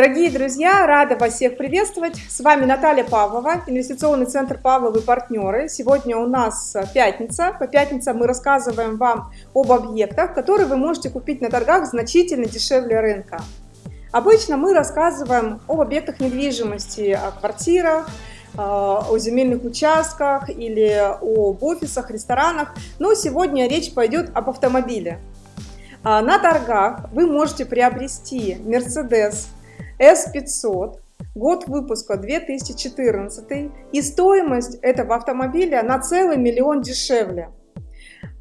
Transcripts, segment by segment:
Дорогие друзья, рада вас всех приветствовать. С вами Наталья Павлова, инвестиционный центр Павловы партнеры. Сегодня у нас пятница. По пятницам мы рассказываем вам об объектах, которые вы можете купить на торгах значительно дешевле рынка. Обычно мы рассказываем об объектах недвижимости, о квартирах, о земельных участках или об офисах, ресторанах, но сегодня речь пойдет об автомобиле. А, на торгах вы можете приобрести Mercedes S500, год выпуска 2014, и стоимость этого автомобиля на целый миллион дешевле.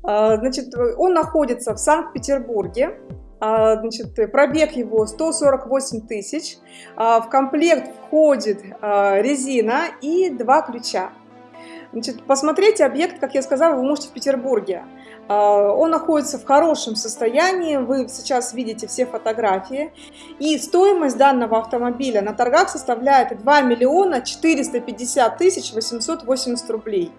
А, значит, он находится в Санкт-Петербурге, а, значит, пробег его 148 тысяч, в комплект входит резина и два ключа. Значит, посмотреть объект, как я сказала, вы можете в Петербурге. А, он находится в хорошем состоянии, вы сейчас видите все фотографии. И стоимость данного автомобиля на торгах составляет 2 миллиона 450 тысяч 880 рублей.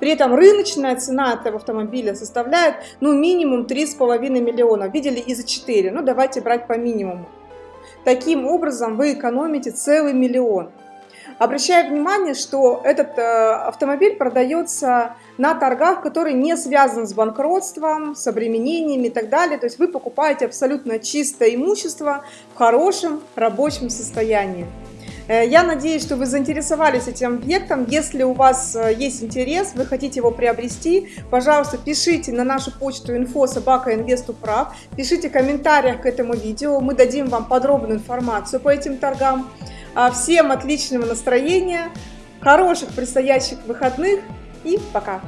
При этом рыночная цена этого автомобиля составляет ну, минимум 3,5 миллиона. Видели и за 4, ну давайте брать по минимуму. Таким образом вы экономите целый миллион. Обращаю внимание, что этот э, автомобиль продается на торгах, которые не связаны с банкротством, с обременениями и так далее. То есть вы покупаете абсолютно чистое имущество в хорошем рабочем состоянии. Э, я надеюсь, что вы заинтересовались этим объектом. Если у вас э, есть интерес, вы хотите его приобрести, пожалуйста, пишите на нашу почту info собака прав, пишите в комментариях к этому видео, мы дадим вам подробную информацию по этим торгам. А всем отличного настроения, хороших предстоящих выходных и пока!